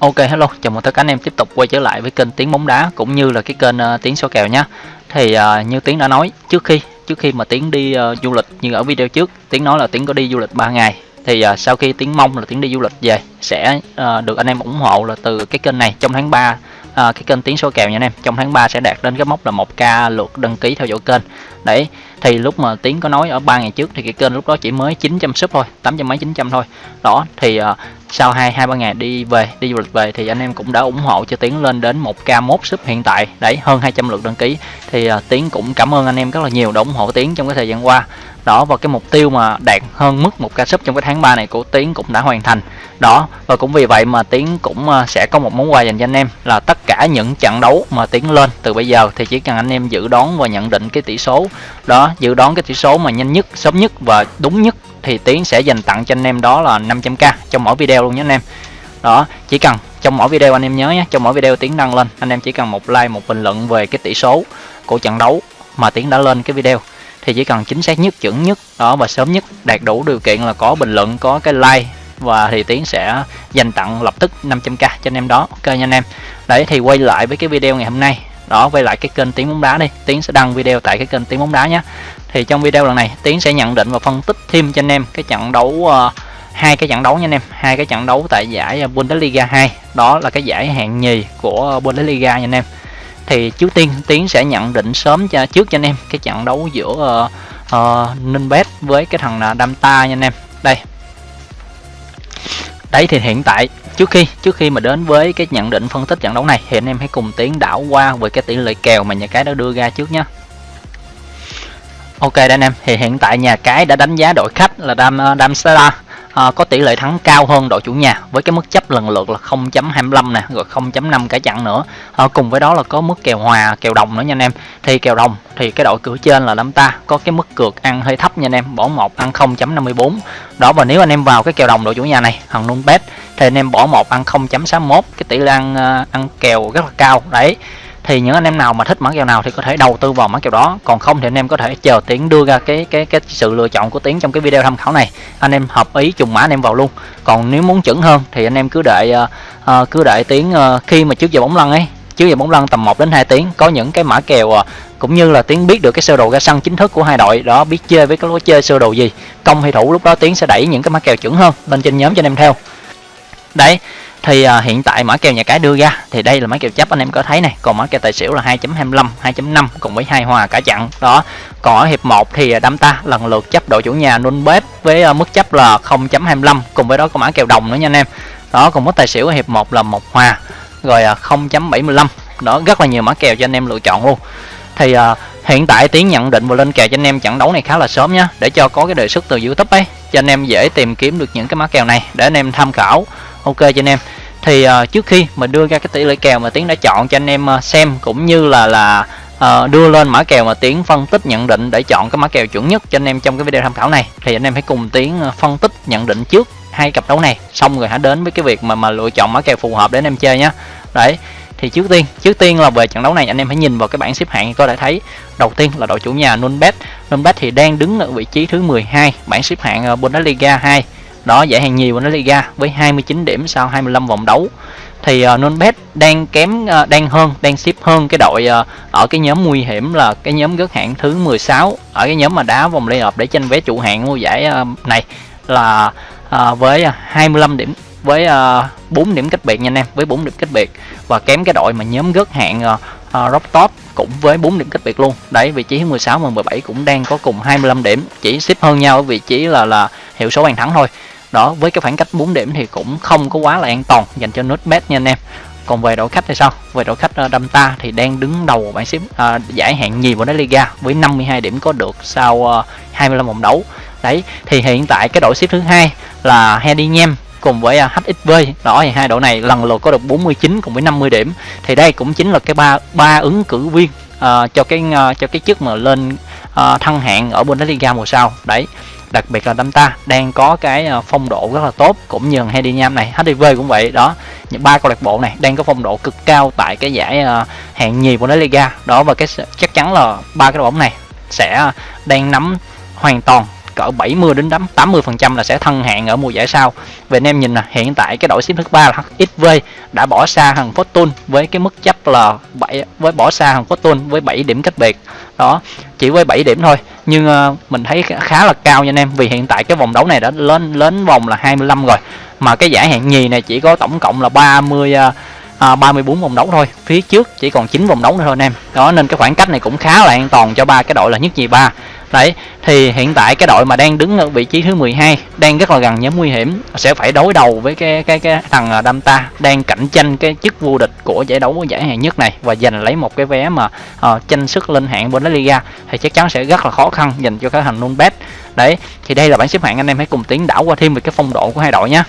Ok hello, chào mừng tất cả anh em tiếp tục quay trở lại với kênh Tiếng bóng đá cũng như là cái kênh uh, Tiếng số kèo nhé. Thì uh, như Tiếng đã nói trước khi trước khi mà Tiếng đi uh, du lịch như ở video trước, Tiếng nói là Tiếng có đi du lịch 3 ngày. Thì uh, sau khi Tiếng mong là Tiếng đi du lịch về sẽ uh, được anh em ủng hộ là từ cái kênh này trong tháng 3 uh, cái kênh tiếng số kèo nha anh em trong tháng 3 sẽ đạt đến cái mốc là 1k lượt đăng ký theo dõi kênh đấy thì lúc mà tiến có nói ở ba ngày trước thì cái kênh lúc đó chỉ mới 900 sub thôi 800 mấy 900 thôi. Đó thì uh, sau hai hai ba ngày đi về đi du lịch về thì anh em cũng đã ủng hộ cho tiến lên đến 1k mốt sub hiện tại. Đấy hơn 200 lượt đăng ký. Thì uh, tiến cũng cảm ơn anh em rất là nhiều đã ủng hộ tiến trong cái thời gian qua. Đó và cái mục tiêu mà đạt hơn mức một ca sub trong cái tháng 3 này của tiến cũng đã hoàn thành. Đó và cũng vì vậy mà tiến cũng uh, sẽ có một món quà dành cho anh em là tất cả những trận đấu mà tiến lên từ bây giờ thì chỉ cần anh em dự đoán và nhận định cái tỷ số. Đó dự đoán cái tỷ số mà nhanh nhất, sớm nhất và đúng nhất thì tiến sẽ dành tặng cho anh em đó là 500k trong mỗi video luôn nhé anh em. Đó, chỉ cần trong mỗi video anh em nhớ nhé, trong mỗi video tiến đăng lên, anh em chỉ cần một like, một bình luận về cái tỷ số của trận đấu mà tiến đã lên cái video thì chỉ cần chính xác nhất, chuẩn nhất, đó, và sớm nhất đạt đủ điều kiện là có bình luận, có cái like và thì tiến sẽ dành tặng lập tức 500k cho anh em đó. Ok nha anh em. Đấy, thì quay lại với cái video ngày hôm nay đó quay lại cái kênh tiếng bóng đá đi. Tiến sẽ đăng video tại cái kênh tiếng bóng đá nhé. Thì trong video lần này tiến sẽ nhận định và phân tích thêm cho anh em cái trận đấu uh, hai cái trận đấu nha anh em. Hai cái trận đấu tại giải ờ, Bundesliga 2 đó là cái giải hạng nhì của Bundesliga nha anh em. Thì trước tiên tiến sẽ nhận định sớm cho trước cho anh em cái trận đấu giữa ờ, uh, uh, Nunbet với cái thằng uh, Damta nha anh em. Đây đấy, thì hiện tại, trước khi trước khi mà đến với cái nhận định phân tích trận đấu này, thì anh em hãy cùng tiến đảo qua về cái tỷ lệ kèo mà nhà cái đã đưa ra trước nhé ok, đây anh em. Thì hiện tại nhà cái đã đánh giá đội khách là Dam ờ, Damsara à, có tỷ lệ thắng cao hơn đội chủ nhà với cái mức chấp lần lượt là 0.25 nè rồi 0.5 cả chặn nữa. À, cùng với đó là có mức kèo hòa kèo đồng nữa nha anh em. Thì kèo đồng thì cái đội cửa trên là đám ta có cái mức cược ăn hơi thấp nha anh em bỏ một ăn 0.54 đó và nếu anh em vào cái kèo đồng đội chủ nhà này thằng nung bet thì anh em bỏ một ăn 0.61 cái tỷ lệ ăn ờ, ăn kèo rất là cao. Đấy thì những anh em nào mà thích mã kèo nào thì có thể đầu tư vào mã kèo đó. Còn không thì anh em có thể chờ tiến đưa ra cái cái cái sự lựa chọn của tiến trong cái video tham khảo này. Anh em hợp ý trùng mã anh em vào luôn. Còn nếu muốn chuẩn hơn thì anh em cứ đợi uh, ờ, ờ, cứ đợi tiến uh, khi mà trước giờ bóng lăn ấy trước giờ bóng lăn tầm 1 đến 2 tiếng có những cái mã kèo uh, cũng như là tiến biết được cái sơ đồ ra sân chính thức của hai đội đó biết chơi với cái lối chơi sơ đồ gì công hay thủ lúc đó tiến sẽ đẩy những cái mã kèo chuẩn hơn lên trên nhóm cho anh em theo đấy thì à, hiện tại mã kèo nhà cái đưa ra thì đây là mã kèo chấp anh em có thấy này. Còn mã kèo tài xỉu là 2.25 2.5 cùng với hai hòa cả chặn. Đó còn ở hiệp 1 thì à, đám ta lần lượt chấp đội chủ nhà nôn bếp với uh, mức chấp là 0.25 cùng với đó có mã kèo đồng nữa nha anh em. Đó còn mức tài xỉu ở hiệp 1 là một hòa rồi à, uh, 0.75 đó rất là nhiều mã kèo cho anh em lựa chọn luôn. Thì uh, hiện tại tiến nhận định và lên kèo cho anh em trận đấu này khá là sớm nhá để cho có cái đề xuất từ youtube ấy cho anh em dễ tìm kiếm được những cái mã kèo này để anh em tham khảo ok cho anh em. Thì uh, trước khi mà đưa ra cái tỷ lệ kèo mà tiến đã chọn cho anh em uh, xem cũng như là là uh, đưa lên mã kèo mà tiến phân tích nhận định để chọn cái mã kèo chuẩn nhất cho anh em trong cái video tham khảo này thì anh em hãy cùng tiến phân tích nhận định trước hai cặp đấu này xong rồi hãy đến với cái việc mà mà lựa chọn mã kèo phù hợp để anh em chơi nhé đấy thì trước tiên trước tiên là về trận đấu này anh em hãy nhìn vào cái bảng xếp hạng có thể thấy. Đầu tiên là đội chủ nhà Nunbet. Nunbet thì đang đứng ở vị trí thứ 12 bảng xếp hạng Bundesliga 2 đó giải hàng nhì Liga với 29 điểm sau 25 vòng đấu. Thì ờ, uh, Nunbet đang kém uh, đang hơn đang xếp hơn cái đội uh, ở cái nhóm nguy hiểm là cái nhóm gớt hạng thứ 16 ở cái nhóm mà đá vòng play-off để tranh vé trụ hạng mua giải uh, này là uh, với 25 điểm với uh, 4 điểm cách biệt nha anh em với 4 điểm cách biệt. Và kém cái đội mà nhóm gớt hạng uh, uh, rock top cũng với 4 điểm cách biệt luôn. Đấy vị trí 16 và 17 cũng đang có cùng 25 điểm chỉ xếp hơn nhau ở vị trí là là hiệu số bàn thắng thôi đó với cái khoảng cách 4 điểm thì cũng không có quá là an toàn dành cho nút bet nha anh em. Còn về đội khách thì sao? Về đội khách ờ, đâm ta thì đang đứng đầu bảng xếp à, giải hạng nhì của đá Liga với 52 điểm có được sau ờ, 25 vòng đấu. Đấy thì hiện tại cái đội xếp thứ hai là Hedingham cùng với HXV đó thì hai đội này lần lượt có được 49 cùng với 50 điểm. Thì đây cũng chính là cái ba ba ứng cử viên uh, cho cái uh, cho cái chức mà lên uh, thăng hạng ở Bundesliga mùa sau. Đấy đặc biệt là đâm ta đang có cái ờ, phong độ rất là tốt, cũng như Hedy Nham này HDV cũng vậy. Đó, những ba câu lạc bộ này đang có phong độ cực cao tại cái giải ờ, hạng nhì của Liga. Đó, và cái chắc chắn là ba cái đội bóng này sẽ ờ, đang nắm hoàn toàn cỡ 70 đến 80 phần trăm là sẽ thân hạng ở mùa giải sau. Về anh em nhìn là hiện tại cái đội xếp thứ ba là HXV đã bỏ xa thằng Fortune với cái mức chấp là 7 với bỏ xa thằng Fortune với 7 điểm cách biệt. Đó chỉ với 7 điểm thôi. Nhưng uh, mình thấy khá là cao nha anh em vì hiện tại cái vòng đấu này đã lên lên vòng là 25 rồi. Mà cái giải hạng nhì này chỉ có tổng cộng là 30 uh, ờ, à, 34 vòng đấu thôi. Phía trước chỉ còn 9 vòng đấu nữa thôi anh em. Đó nên cái khoảng cách này cũng khá là an toàn cho ba cái đội là nhất nhì ba đấy thì hiện tại cái đội mà đang đứng ở vị trí thứ 12 đang rất là gần nhóm nguy hiểm sẽ phải đối đầu với cái cái cái thằng à, Damta đang cạnh tranh cái chức vô địch của giải đấu giải hạng nhất này và giành lấy một cái vé mà uh, tranh sức lên hạng Bundesliga thì chắc chắn sẽ rất là khó khăn dành cho cái thằng Nunbet. Đấy thì đây là bảng xếp hạng anh em hãy cùng tiến đảo qua thêm về cái phong độ của hai đội nhé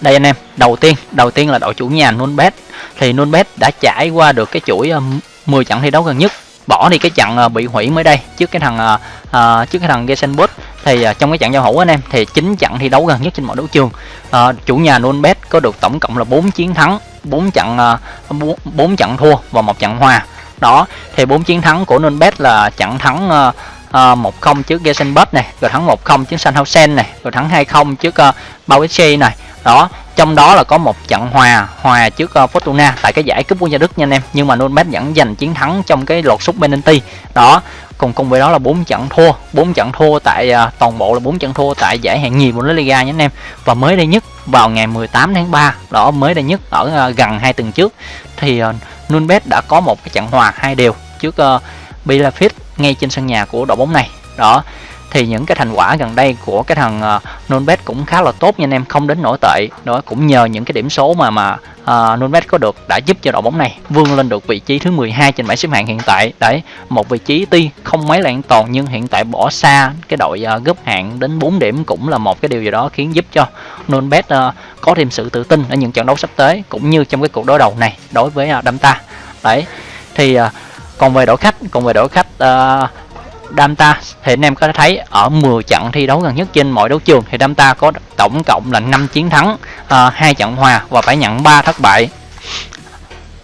đây anh em đầu tiên đầu tiên là đội chủ nhà Nunbet. Thì Nunbet đã trải qua được cái chuỗi ờ, 10 trận thi đấu gần nhất bỏ đi cái trận ờ, bị hủy mới đây trước cái thằng uh, trước cái thằng Gesenbot. Thì uh, trong cái trận giao hữu anh em thì chín trận thi đấu gần nhất trên mọi đấu trường. Uh, chủ nhà Nunbet có được tổng cộng là 4 chiến thắng 4 trận uh, 4, 4 trận thua và một trận hòa. Đó thì bốn chiến thắng của Nunbet là trận thắng uh, uh, 1-0 trước Gesenbot này rồi thắng 1-0 trước Sanhausen này rồi thắng 2-0 trước uh, Bauetsche này. Đó trong đó là có một trận hòa hòa trước uh, Fortuna tại cái giải cúp quốc gia Đức nha anh em. Nhưng mà Nürnberg vẫn giành chiến thắng trong cái lột sút penalty. Đó cùng cùng với đó là bốn trận thua. Bốn trận thua tại uh, toàn bộ là bốn trận thua tại giải hạng nhì Bundesliga nhé anh em. Và mới đây nhất vào ngày 18 tháng 3 đó mới đây nhất ở uh, gần hai tuần trước thì uh, Nürnberg đã có một cái trận hòa hai đều trước uh, Bielefeld ngay trên sân nhà của đội bóng này. Đó thì những cái thành quả gần đây của cái thằng ờ, uh, Nonbet cũng khá là tốt nha anh em không đến nổi tệ. Đó cũng nhờ những cái điểm số mà mà ờ, uh, Nonbet có được đã giúp cho đội bóng này vươn lên được vị trí thứ 12 trên bảng xếp hạng hiện tại. Đấy một vị trí tuy không mấy là an toàn nhưng hiện tại bỏ xa cái đội uh, gấp hạng đến 4 điểm cũng là một cái điều gì đó khiến giúp cho Nonbet uh, có thêm sự tự tin ở những trận đấu sắp tới cũng như trong cái cuộc đối đầu này đối với uh, Damta đấy thì uh, còn về đội khách còn về đội khách uh, Damta thì anh em có thể thấy ở 10 trận thi đấu gần nhất trên mọi đấu trường thì Damta có tổng cộng là 5 chiến thắng, ờ, uh, 2 trận hòa và phải nhận 3 thất bại.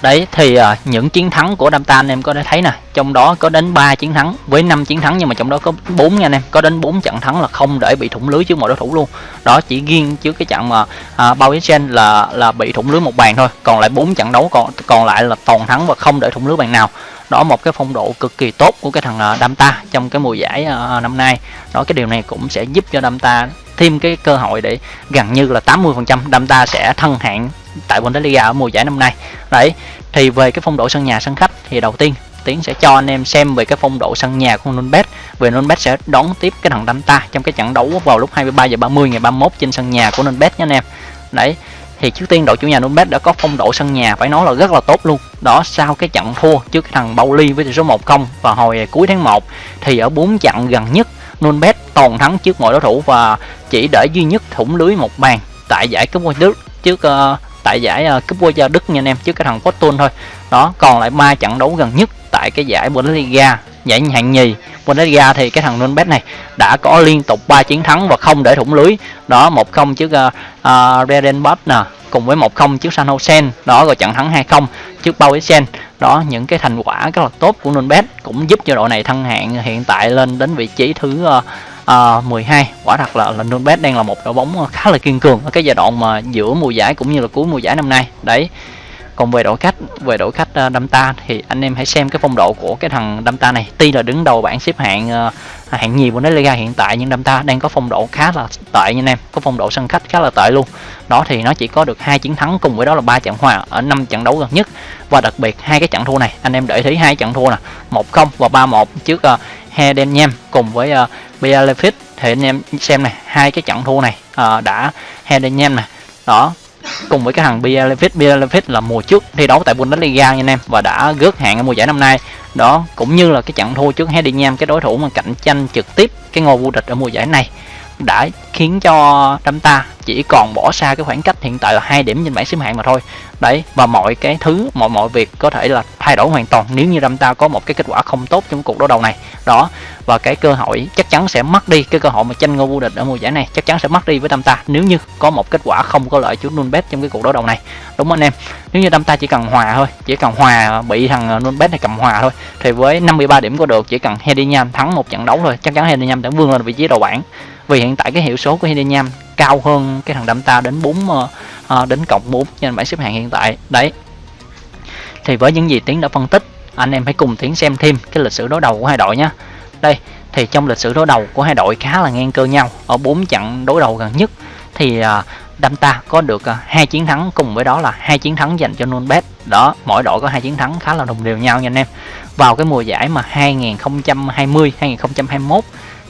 Đấy thì uh, những chiến thắng của Damta anh em có thể thấy nè, trong đó có đến 3 chiến thắng với 5 chiến thắng nhưng mà trong đó có 4 nha anh em, có đến 4 trận thắng là không để bị thủng lưới trước mọi đối thủ luôn. Đó chỉ riêng trước cái trận mà uh, Bao là là bị thủng lưới một bàn thôi, còn lại 4 trận đấu còn còn lại là toàn thắng và không để thủng lưới bàn nào đó, một cái phong độ cực kỳ tốt của cái thằng à, Damta trong cái mùa giải à, năm nay. Đó, cái điều này cũng sẽ giúp cho Damta thêm cái cơ hội để gần như là 80% Damta sẽ thân hạng tại Bundesliga ở mùa giải năm nay. Đấy, thì về cái phong độ sân nhà, sân khách thì đầu tiên Tiến sẽ cho anh em xem về cái phong độ sân nhà của Nunbet. Về Nunbet sẽ đón tiếp cái thằng Damta trong cái trận đấu vào lúc 23 giờ 30 ngày 31 trên sân nhà của Nunbet nha anh em. Đấy, thì trước tiên đội chủ nhà Nunbet đã có phong độ sân nhà phải nói là rất là tốt luôn đó sau cái trận thua trước cái thằng Bauli với tỷ số 1-0 vào hồi cuối tháng 1 thì ở 4 trận gần nhất Nunbet toàn thắng trước mọi đối thủ và chỉ để duy nhất thủng lưới một bàn tại giải cúp quốc Đức trước uh, tại giải uh, cúp quốc gia Đức nha anh em trước cái thằng Fortune thôi. Đó còn lại ba trận đấu gần nhất tại cái giải Bundesliga giải hạng nhì. Bundesliga thì cái thằng Nunbet này đã có liên tục 3 chiến thắng và không để thủng lưới. Đó 1-0 trước uh, uh, Redenbach nè cùng với 1-0 trước San Jose. Đó rồi trận thắng 2-0 trước Bauisen đó những cái thành quả rất là tốt của Nunez cũng giúp cho đội này thăng hạng hiện tại lên đến vị trí thứ uh, uh, 12 quả thật là, là Nunez đang là một đội bóng khá là kiên cường ở cái giai đoạn mà giữa mùa giải cũng như là cuối mùa giải năm nay. Đấy còn về đội khách về đội khách uh, ờ, Damta thì anh em hãy xem cái phong độ của cái thằng Damta này. Tuy là đứng đầu bảng xếp hạng uh, hạng nhì liga hiện tại nhưng Damta đang có phong độ khá là tệ nha anh em. Có phong độ sân khách khá là tệ luôn. Đó thì nó chỉ có được hai chiến thắng cùng với đó là ba trận hòa ở năm trận đấu gần nhất. Và đặc biệt hai cái trận thua này anh em để thấy hai trận thua nè. một không và ba một trước ờ, uh, Hedenham cùng với uh, Bielefeld. Thì anh em xem này hai cái trận thua này uh, đã Hedenham này đó cùng với cái thằng Bielefeld Bielefeld là mùa trước thi đấu tại Bundesliga nha anh em, và đã gớt hạng ở mùa giải năm nay. Đó, cũng như là cái trận thua trước Hedingham cái đối thủ mà cạnh tranh trực tiếp cái ngôi vô địch ở mùa giải này đã khiến cho đâm ta chỉ còn bỏ xa cái khoảng cách hiện tại là hai điểm trên bảng xếp hạng mà thôi. Đấy, và mọi cái thứ, mọi mọi việc có thể là thay đổi hoàn toàn nếu như đâm ta có một cái kết quả không tốt trong cuộc đối đầu này. Đó, và cái cơ hội chắc chắn sẽ mất đi, cái cơ hội mà tranh ngôi vô địch ở mùa giải này chắc chắn sẽ mất đi với đâm ta nếu như có một kết quả không có lợi cho Nunbet trong cái cuộc đối đầu này. Đúng không anh em? Nếu như đâm ta chỉ cần hòa thôi, chỉ cần hòa bị thằng ờ, Nunbet này cầm hòa thôi, thì với 53 điểm có được, chỉ cần Hedinham thắng một trận đấu thôi, chắc chắn Hedinham đã vươn lên vị trí đầu bảng vì hiện tại cái hiệu số của Hedinham cao hơn cái thằng đâm ta đến 4 uh, ờ, ờ, đến cộng 4 trên bảng xếp hạng hiện tại. Đấy. Thì với những gì tiến đã phân tích anh em hãy cùng tiến xem thêm cái lịch sử đối đầu của hai đội nhé đây thì trong lịch sử đối đầu của hai đội khá là ngang cơ nhau ở bốn trận đối đầu gần nhất thì ờ, uh, đâm ta có được uh, hai chiến thắng cùng với đó là hai chiến thắng dành cho Nunbet. Đó mỗi đội có hai chiến thắng khá là đồng đều nhau nha anh em. Vào cái mùa giải mà 2020 2021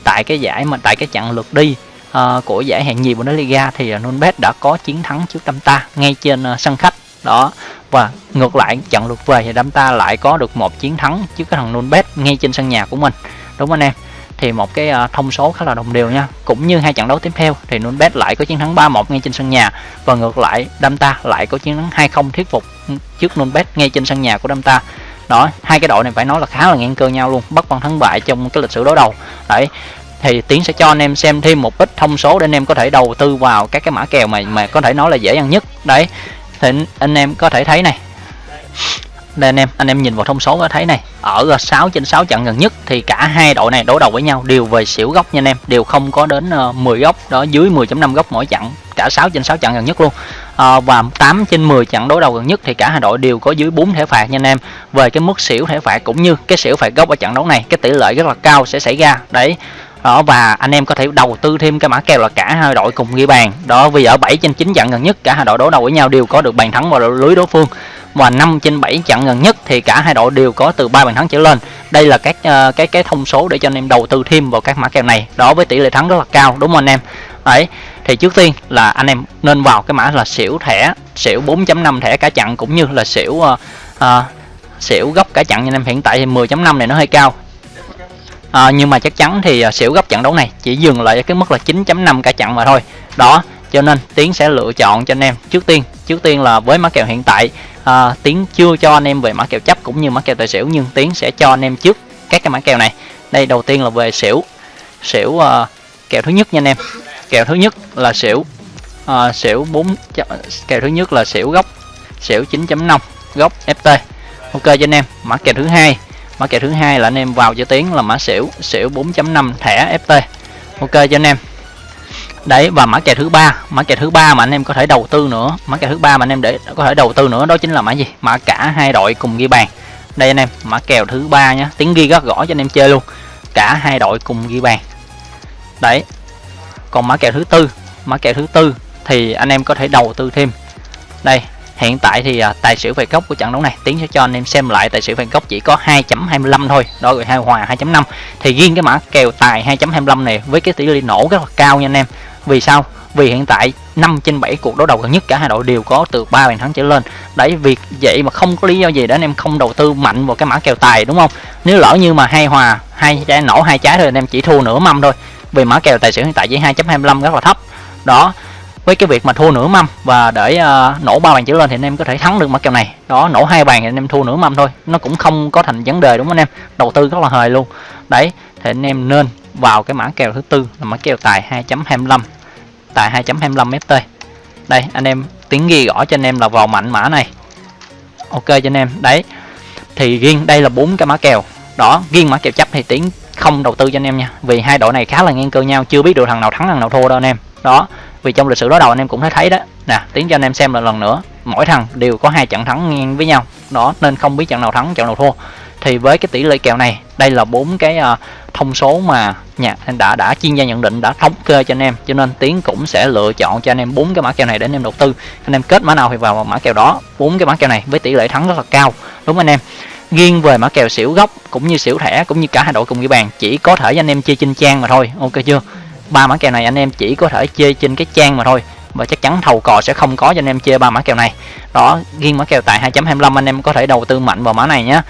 tại cái giải mà tại cái chặng lượt đi uh, của giải hạng nhì Bundesliga thì ờ, uh, Nunbet đã có chiến thắng trước Tamta ngay trên uh, sân khách. Đó và ngược lại trận lượt về thì Tamta lại có được một chiến thắng trước cái thằng Nunbet ngay trên sân nhà của mình. Đúng không anh em? Thì một cái uh, thông số khá là đồng đều nha. Cũng như hai trận đấu tiếp theo thì Nunbet lại có chiến thắng 3-1 ngay trên sân nhà. Và ngược lại Damta lại có chiến thắng 2-0 thuyết phục trước Nunbet ngay trên sân nhà của Damta đó, hai cái đội này phải nói là khá là ngang cơ nhau luôn, bất phân thắng bại trong cái lịch sử đối đầu. Đấy, thì tiến sẽ cho anh em xem thêm một ít thông số để anh em có thể đầu tư vào các cái mã kèo mà mà có thể nói là dễ ăn nhất. Đấy, thì anh em có thể thấy này. Đây anh em anh em nhìn vào thông số có thấy này. Ở 6 trên 6 trận gần nhất thì cả hai đội này đối đầu với nhau đều về xỉu góc nha anh em, đều không có đến ờ, 10 góc, đó, dưới 10.5 góc mỗi trận. Cả 6 trên 6 trận gần nhất luôn à, và 8 trên 10 trận đối đầu gần nhất thì cả hai đội đều có dưới 4 thẻ phạt nha anh em. Về cái mức xỉu thẻ phạt cũng như cái xỉu phạt gốc ở trận đấu này cái tỷ lệ rất là cao sẽ xảy ra. Đấy. Đó và anh em có thể đầu tư thêm cái mã kèo là cả hai đội cùng ghi bàn. Đó vì ở 7 trên 9 trận gần nhất cả hai đội đối đầu với nhau đều có được bàn thắng vào lưới đối phương. Và 5 trên 7 trận gần nhất thì cả hai đội đều có từ 3 bàn thắng trở lên. Đây là các uh, cái cái thông số để cho anh em đầu tư thêm vào các mã kèo này. Đó với tỷ lệ thắng rất là cao đúng không anh em? Đấy thì trước tiên là anh em nên vào cái mã là xỉu thẻ xỉu 4.5 thẻ cả chặn cũng như là xỉu uh, uh, xỉu góc cả chặn anh em. Hiện tại thì 10.5 này nó hơi cao. À, nhưng mà chắc chắn thì uh, xỉu góc trận đấu này chỉ dừng lại ở cái mức là 9.5 cả chặn mà thôi. Đó cho nên tiến sẽ lựa chọn cho anh em. Trước tiên trước tiên là với mã kèo hiện tại à, tiến chưa cho anh em về mã kèo chấp cũng như mã kèo tài xỉu nhưng tiến sẽ cho anh em trước các cái mã kèo này. Đây đầu tiên là về xỉu xỉu uh, kèo thứ nhất nha anh em kèo thứ nhất là xỉu. Uh, xỉu 4 kèo thứ nhất là xỉu góc xỉu 9.5 góc ft ok cho anh em mã kèo thứ hai. Mã kèo thứ hai là anh em vào cho tiến là mã xỉu xỉu 4.5 thẻ ft ok cho anh em. Đấy và mã kèo thứ ba. Mã kèo thứ ba mà anh em có thể đầu tư nữa. Mã kèo thứ ba mà anh em để có thể đầu tư nữa đó chính là mã gì? Mã cả hai đội cùng ghi bàn. Đây anh em mã kèo thứ ba nhá. Tiếng ghi rất rõ cho anh em chơi luôn. Cả hai đội cùng ghi bàn. Đấy còn mã kèo thứ tư mã kèo thứ tư thì anh em có thể đầu tư thêm. Đây hiện tại thì à, tài xỉu về góc của trận đấu này tiến sẽ cho anh em xem lại tài xỉu về góc chỉ có 2.25 thôi đó rồi hai hòa 2.5 thì riêng cái mã kèo tài 2.25 này với cái tỷ lệ nổ rất là cao nha anh em. Vì sao? Vì hiện tại 5 trên 7 cuộc đấu đầu gần nhất cả hai đội đều có từ 3 bàn thắng trở lên. Đấy việc vậy mà không có lý do gì để anh em không đầu tư mạnh vào cái mã kèo tài đúng không? Nếu lỡ như mà hai hòa hai trái nổ hai trái thôi anh em chỉ thua nửa mâm thôi vì mã kèo tài xỉu hiện tại chỉ 2.25 rất là thấp. Đó với cái việc mà thua nửa mâm và để uh, nổ ba bàn trở lên thì anh em có thể thắng được mã kèo này. Đó nổ hai bàn thì anh em thua nửa mâm thôi. Nó cũng không có thành vấn đề đúng không anh em? Đầu tư rất là hời luôn. Đấy thì anh em nên vào cái mã kèo thứ tư là mã kèo tài 2.25 tài 2.25 ft đây anh em tiếng ghi rõ cho anh em là vào mạnh mã này. Ok cho anh em. Đấy thì riêng đây là bốn cái mã kèo. Đó riêng mã kèo chấp thì tiếng không đầu tư cho anh em nha. Vì hai đội này khá là ngang cơ nhau chưa biết được thằng nào thắng thằng nào thua đâu anh em. Đó vì trong lịch sử đối đầu anh em cũng thấy thấy đó. Nè tiến cho anh em xem là lần nữa mỗi thằng đều có hai trận thắng ngang với nhau. Đó nên không biết trận nào thắng trận nào thua. Thì với cái tỷ lệ kèo này đây là bốn cái uh, thông số mà nhà đã đã chuyên gia nhận định đã thống kê cho anh em. Cho nên tiến cũng sẽ lựa chọn cho anh em bốn cái mã kèo này để anh em đầu tư. Anh em kết mã nào thì vào mã kèo đó. Bốn cái mã kèo này với tỷ lệ thắng rất là cao đúng anh em? Riêng về mã kèo xỉu gốc, cũng như xỉu thẻ, cũng như cả hai đội cùng ghi bàn, chỉ có thể anh em chơi trên trang mà thôi. Ok chưa? Ba mã kèo này anh em chỉ có thể chơi trên cái trang mà thôi. Và chắc chắn thầu cò sẽ không có cho anh em chơi ba mã kèo này. Đó riêng mã kèo tại 2.25 anh em có thể đầu tư mạnh vào mã này nhé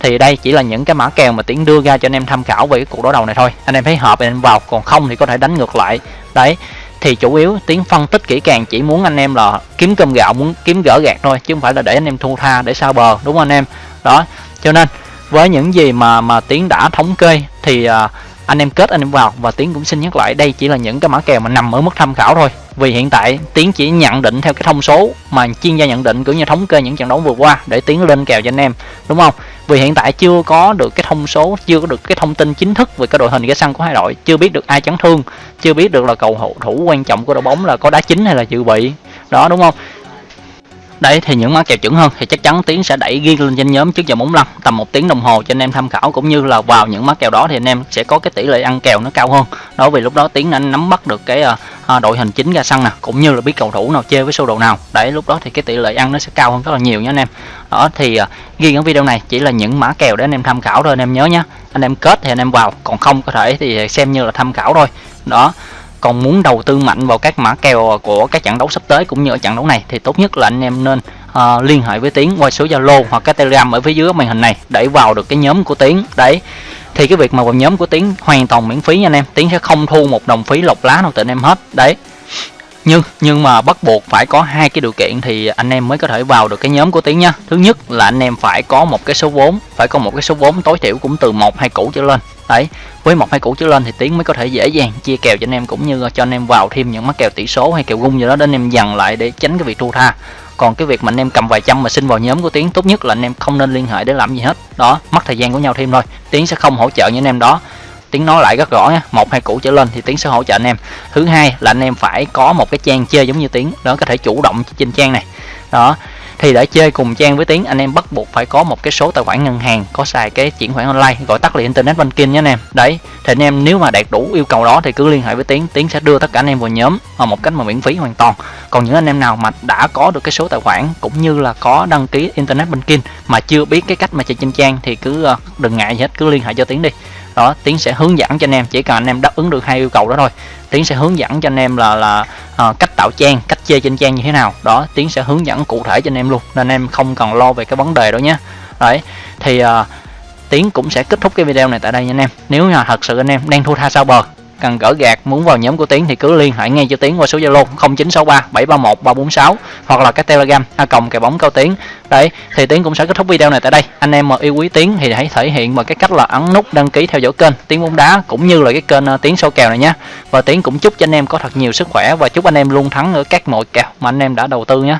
thì đây chỉ là những cái mã kèo mà tiến đưa ra cho anh em tham khảo về cái cuộc đối đầu này thôi. Anh em thấy hợp thì anh em vào, còn không thì có thể đánh ngược lại. Đấy, thì chủ yếu tiến phân tích kỹ càng chỉ muốn anh em là kiếm cơm gạo, muốn kiếm gỡ gạt thôi, chứ không phải là để anh em thu tha, để sao bờ, đúng không anh em? Đó cho nên với những gì mà mà tiến đã thống kê thì à, anh em kết anh em vào và tiến cũng xin nhắc lại đây chỉ là những cái mã kèo mà nằm ở mức tham khảo thôi. Vì hiện tại tiến chỉ nhận định theo cái thông số mà chuyên gia nhận định cũng như thống kê những trận đấu vừa qua để tiến lên kèo cho anh em đúng không? Vì hiện tại chưa có được cái thông số chưa có được cái thông tin chính thức về cái đội hình cái sân của hai đội chưa biết được ai chấn thương chưa biết được là cầu thủ quan trọng của đội bóng là có đá chính hay là dự bị. Đó đúng không? Đấy, thì những mã kèo chuẩn hơn thì chắc chắn tiến sẽ đẩy ghi lên trên nhóm trước giờ 45 tầm một tiếng đồng hồ cho anh em tham khảo, cũng như là vào những mã kèo đó thì anh em sẽ có cái tỷ lệ ăn kèo nó cao hơn. Đó, vì lúc đó tiến anh nắm bắt được cái ờ, ờ, đội hình chính ra sân nè, cũng như là biết cầu thủ nào chơi với sơ đồ nào. Đấy, lúc đó thì cái tỷ lệ ăn nó sẽ cao hơn rất là nhiều nha anh em. Đó, thì ờ, ghi ở video này chỉ là những mã kèo để anh em tham khảo thôi, anh em nhớ nhé anh em kết thì anh em vào, còn không có thể thì xem như là tham khảo thôi. Đó còn muốn đầu tư mạnh vào các mã kèo của các trận đấu sắp tới cũng như ở trận đấu này thì tốt nhất là anh em nên uh, liên hệ với tiến qua số zalo hoặc cái telegram ở phía dưới màn hình này để vào được cái nhóm của tiến. Đấy thì cái việc mà vào nhóm của tiến hoàn toàn miễn phí nha anh em. Tiến sẽ không thu một đồng phí lọc lá nào từ anh em hết. Đấy. Nhưng nhưng mà bắt buộc phải có hai cái điều kiện thì anh em mới có thể vào được cái nhóm của tiến nha thứ nhất là anh em phải có một cái số vốn phải có một cái số vốn tối thiểu cũng từ một hai củ trở lên đấy, với một hai củ trở lên thì tiến mới có thể dễ dàng chia kèo cho anh em, cũng như cho anh em vào thêm những mắc kèo tỷ số hay kèo gung gì đó để anh em dần lại để tránh cái việc thua tha. Còn cái việc mà anh em cầm vài trăm mà xin vào nhóm của tiến, tốt nhất là anh em không nên liên hệ để làm gì hết. Đó, mất thời gian của nhau thêm thôi. Tiến sẽ không hỗ trợ những anh em đó. Tiến nói lại rất rõ nha, một hai củ trở lên thì tiến sẽ hỗ trợ anh em. Thứ hai là anh em phải có một cái trang chơi giống như tiến, đó, có thể chủ động trên trang này. Đó thì để chơi cùng trang với tiến, anh em bắt buộc phải có một cái số tài khoản ngân hàng, có xài cái chuyển khoản online, gọi tắt là internet banking nhé anh em. Đấy, thì anh em nếu mà đạt đủ yêu cầu đó thì cứ liên hệ với tiến tiến sẽ đưa tất cả anh em vào nhóm ở một cách mà miễn phí hoàn toàn. Còn những anh em nào mà đã có được cái số tài khoản cũng như là có đăng ký internet banking mà chưa biết cái cách mà chơi trên trang thì cứ à, đừng ngại gì hết, cứ liên hệ cho tiến đi đó tiến sẽ hướng dẫn cho anh em chỉ cần anh em đáp ứng được hai yêu cầu đó thôi. Tiến sẽ hướng dẫn cho anh em là là uh, cách tạo trang cách chơi trên trang như thế nào. Đó tiến sẽ hướng dẫn cụ thể cho anh em luôn nên anh em không cần lo về cái vấn đề đó nhé. Đấy thì uh, tiến cũng sẽ kết thúc cái video này tại đây nha anh em. Nếu là thật sự anh em đang thua tha sao bờ cần gỡ gạt, muốn vào nhóm của tiến thì cứ liên hệ ngay cho tiến qua số zalo 0963 731 346 hoặc là cái telegram a cộng kèo bóng cao tiến. Đấy, thì tiến cũng sẽ kết thúc video này tại đây. Anh em mà yêu quý tiến thì hãy thể hiện bằng cái cách là ấn nút đăng ký theo dõi kênh tiến bóng đá cũng như là cái kênh ờ, tiến sâu kèo này nhé và tiến cũng chúc cho anh em có thật nhiều sức khỏe và chúc anh em luôn thắng ở các mọi kèo mà anh em đã đầu tư nhé